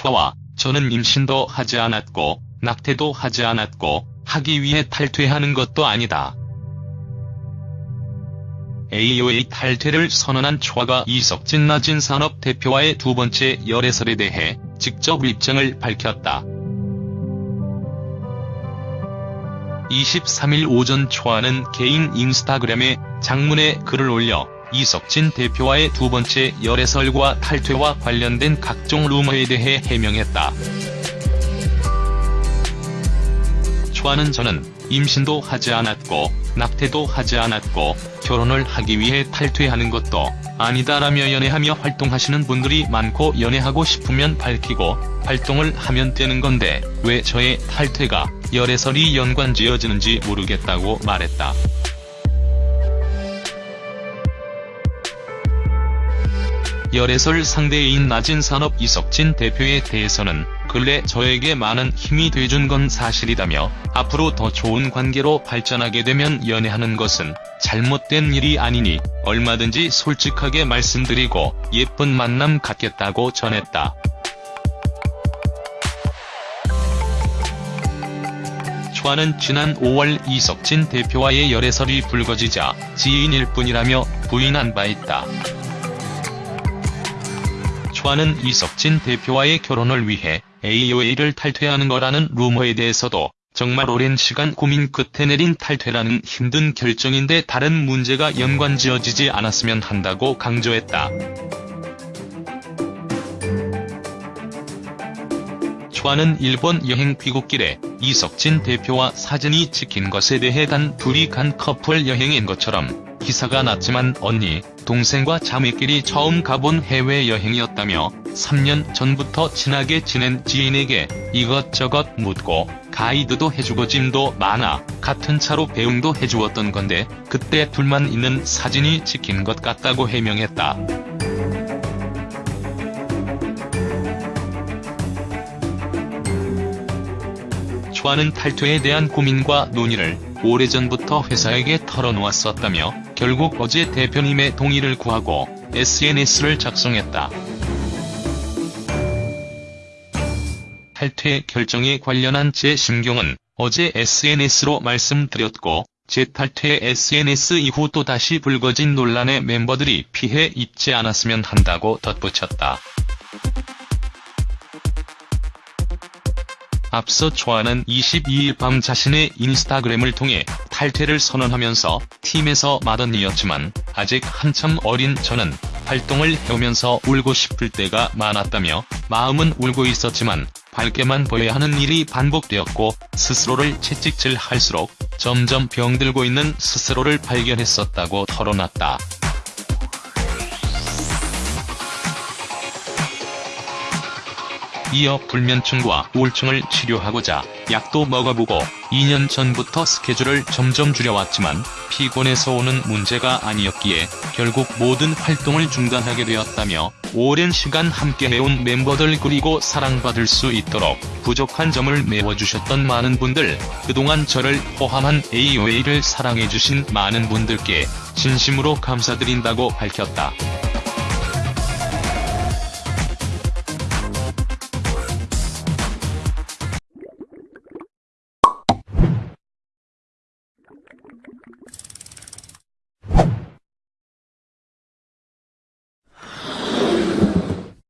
초와 저는 임신도 하지 않았고 낙태도 하지 않았고 하기 위해 탈퇴하는 것도 아니다. AOA 탈퇴를 선언한 초아가 이석진 나진 산업 대표와의 두 번째 열애설에 대해 직접 입장을 밝혔다. 23일 오전 초아는 개인 인스타그램에 장문의 글을 올려 이석진 대표와의 두 번째 열애설과 탈퇴와 관련된 각종 루머에 대해 해명했다. 초아는 저는 임신도 하지 않았고 낙태도 하지 않았고 결혼을 하기 위해 탈퇴하는 것도 아니다라며 연애하며 활동하시는 분들이 많고 연애하고 싶으면 밝히고 활동을 하면 되는 건데 왜 저의 탈퇴가 열애설이 연관지어지는지 모르겠다고 말했다. 열애설 상대인 낮은 산업 이석진 대표에 대해서는 근래 저에게 많은 힘이 돼준 건 사실이다며 앞으로 더 좋은 관계로 발전하게 되면 연애하는 것은 잘못된 일이 아니니 얼마든지 솔직하게 말씀드리고 예쁜 만남 갖겠다고 전했다. 초아는 지난 5월 이석진 대표와의 열애설이 불거지자 지인일 뿐이라며 부인한 바 있다. 초아는 이석진 대표와의 결혼을 위해 AOA를 탈퇴하는 거라는 루머에 대해서도 정말 오랜 시간 고민 끝에 내린 탈퇴라는 힘든 결정인데 다른 문제가 연관지어지지 않았으면 한다고 강조했다. 초아는 일본 여행 귀국길에 이석진 대표와 사진이 찍힌 것에 대해 단 둘이 간 커플 여행인 것처럼 기사가 났지만 언니, 동생과 자매끼리 처음 가본 해외여행이었다며 3년 전부터 친하게 지낸 지인에게 이것저것 묻고 가이드도 해주고 짐도 많아 같은 차로 배웅도 해주었던 건데 그때 둘만 있는 사진이 찍힌 것 같다고 해명했다. 초아는 탈퇴에 대한 고민과 논의를 오래전부터 회사에게 털어놓았었다며 결국 어제 대표님의 동의를 구하고 SNS를 작성했다. 탈퇴 결정에 관련한 제 심경은 어제 SNS로 말씀드렸고 제 탈퇴 SNS 이후 또다시 불거진 논란에 멤버들이 피해 입지 않았으면 한다고 덧붙였다. 앞서 초아는 22일 밤 자신의 인스타그램을 통해 탈퇴를 선언하면서 팀에서 마던이었지만 아직 한참 어린 저는 활동을 해오면서 울고 싶을 때가 많았다며 마음은 울고 있었지만 밝게만 보여야 하는 일이 반복되었고 스스로를 채찍질할수록 점점 병들고 있는 스스로를 발견했었다고 털어놨다. 이어 불면증과 우울증을 치료하고자 약도 먹어보고 2년 전부터 스케줄을 점점 줄여왔지만 피곤해서 오는 문제가 아니었기에 결국 모든 활동을 중단하게 되었다며 오랜 시간 함께 해온 멤버들 그리고 사랑받을 수 있도록 부족한 점을 메워주셨던 많은 분들 그동안 저를 포함한 AOA를 사랑해주신 많은 분들께 진심으로 감사드린다고 밝혔다.